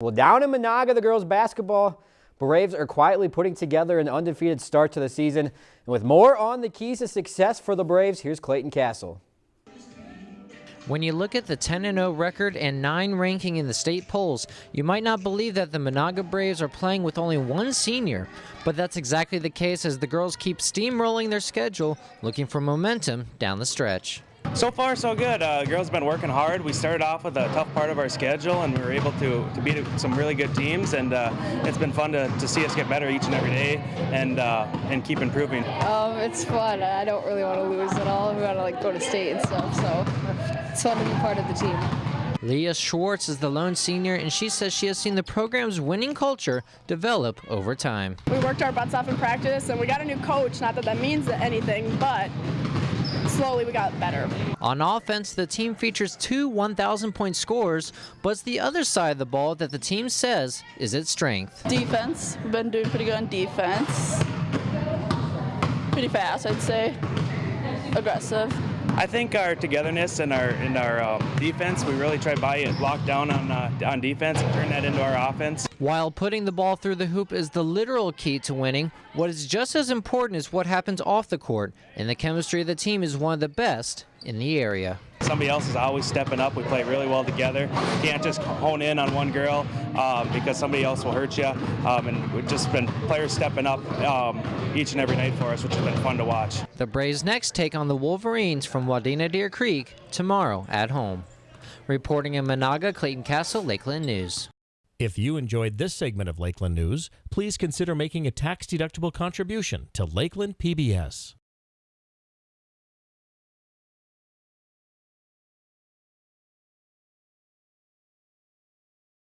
Well, down in Menahga, the girls basketball Braves are quietly putting together an undefeated start to the season. And with more on the keys to success for the Braves, here's Clayton Castle. When you look at the 10-0 record and 9 ranking in the state polls, you might not believe that the Menahga Braves are playing with only one senior, but that's exactly the case as the girls keep steamrolling their schedule, looking for momentum down the stretch. So far, so good. Uh, girls have been working hard. We started off with a tough part of our schedule, and we were able to, to beat some really good teams. And uh, it's been fun to, to see us get better each and every day, and uh, and keep improving. Um, it's fun. I don't really want to lose at all. We want to like go to state and stuff, so it's fun to be part of the team. Leah Schwartz is the lone senior, and she says she has seen the program's winning culture develop over time. We worked our butts off in practice, and we got a new coach. Not that that means anything, but slowly we got better. On offense, the team features two 1,000 point scores, but it's the other side of the ball that the team says is its strength. Defense. We've been doing pretty good on defense. Pretty fast, I'd say. Aggressive. I think our togetherness and our in our uh, defense, we really try to buy it lock down on uh, on defense and turn that into our offense. While putting the ball through the hoop is the literal key to winning, what is just as important is what happens off the court, and the chemistry of the team is one of the best in the area. Somebody else is always stepping up. We play really well together. You can't just hone in on one girl um, because somebody else will hurt you. Um, and we've just been players stepping up um, each and every night for us, which has been fun to watch. The Braves next take on the Wolverines from Wadena Deer Creek tomorrow at home. Reporting in Menahga, Clayton Castle, Lakeland News. If you enjoyed this segment of Lakeland News, please consider making a tax-deductible contribution to Lakeland PBS.